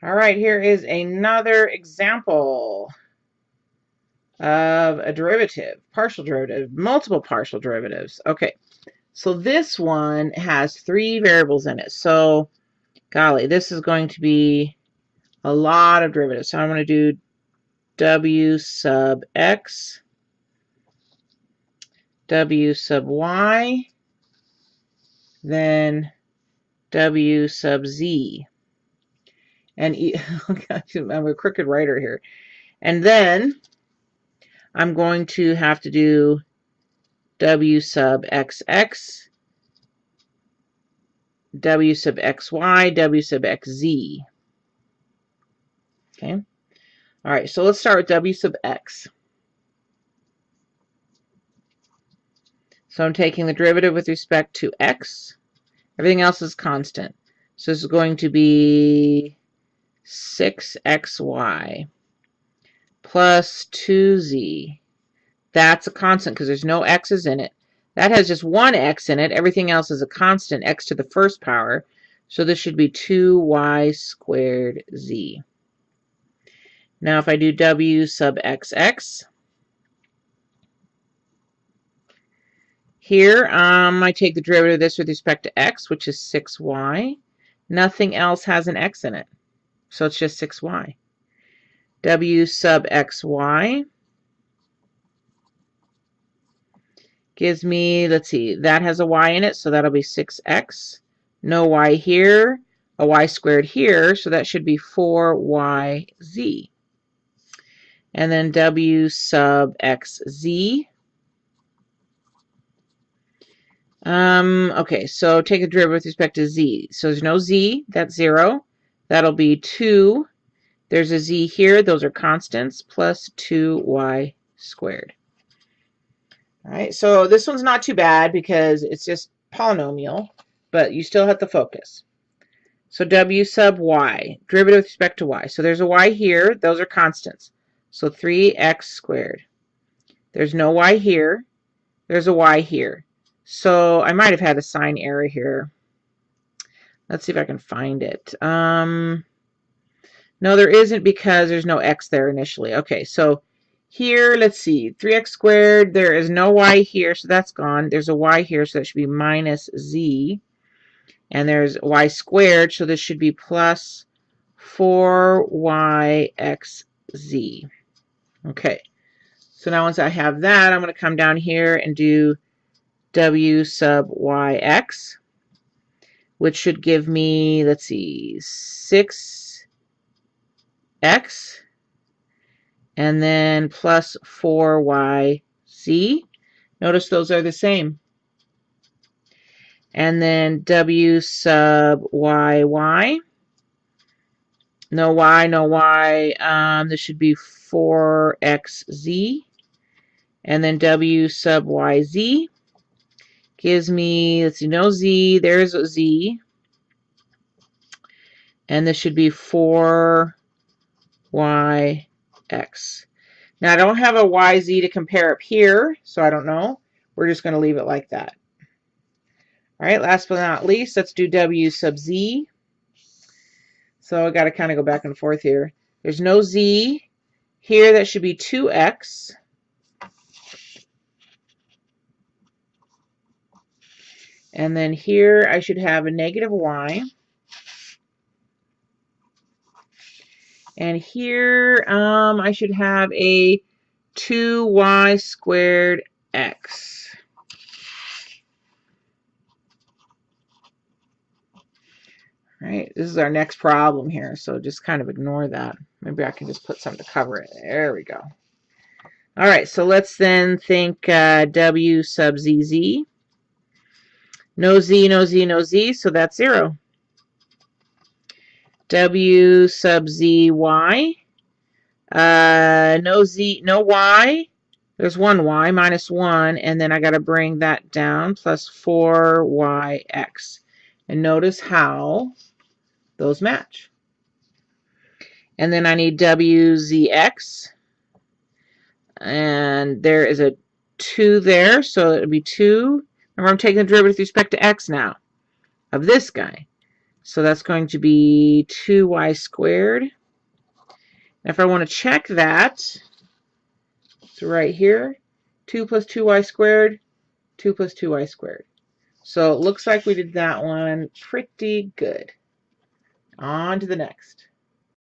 All right, here is another example of a derivative, partial derivative, multiple partial derivatives. Okay, so this one has three variables in it. So, golly, this is going to be a lot of derivatives. So I'm going to do w sub x, w sub y, then w sub z and e oh I'm a crooked writer here. And then I'm going to have to do w sub xx, w sub xy, w sub xz. Okay. All right, so let's start with w sub x. So I'm taking the derivative with respect to x. Everything else is constant. So this is going to be 6xy plus 2z. That's a constant because there's no x's in it. That has just one x in it. Everything else is a constant, x to the first power. So this should be 2y squared z. Now if I do w sub xx, here um, I take the derivative of this with respect to x, which is 6y. Nothing else has an x in it. So it's just 6y. W sub xy gives me, let's see, that has a y in it, so that'll be 6x. No y here, a y squared here, so that should be 4yz. And then w sub xz. Um, okay, so take a derivative with respect to z. So there's no z, that's 0. That'll be 2. There's a z here. Those are constants plus 2y squared. All right, so this one's not too bad because it's just polynomial, but you still have to focus. So w sub y, derivative with respect to y. So there's a y here. Those are constants. So 3x squared. There's no y here. There's a y here. So I might have had a sign error here. Let's see if I can find it. Um, no, there isn't because there's no x there initially. Okay, so here, let's see, 3x squared, there is no y here, so that's gone. There's a y here, so that should be minus z. And there's y squared, so this should be plus 4yxz. Okay, so now once I have that, I'm going to come down here and do w sub yx which should give me, let's see, 6x and then plus 4yz. Notice those are the same. And then w sub yy. No y, no y. Um, this should be 4xz. And then w sub yz gives me, let's see, no z, there's a z. And this should be 4yx. Now I don't have a yz to compare up here, so I don't know. We're just going to leave it like that. All right, last but not least, let's do w sub z. So I got to kind of go back and forth here. There's no z. Here that should be 2x. And then here I should have a negative y. And here um, I should have a 2y squared x. All right, this is our next problem here, so just kind of ignore that. Maybe I can just put something to cover it. There we go. All right, so let's then think uh, w sub zz. No z, no z, no z, so that's 0. W sub z, y. Uh, no z, no y. There's one y, minus 1, and then I got to bring that down, plus 4yx. And notice how those match. And then I need wzx. And there is a 2 there, so it would be 2 Remember, I'm taking the derivative with respect to x now of this guy. So that's going to be 2y squared. If I want to check that, it's right here. 2 plus 2y squared, 2 plus 2y squared. So it looks like we did that one pretty good. On to the next.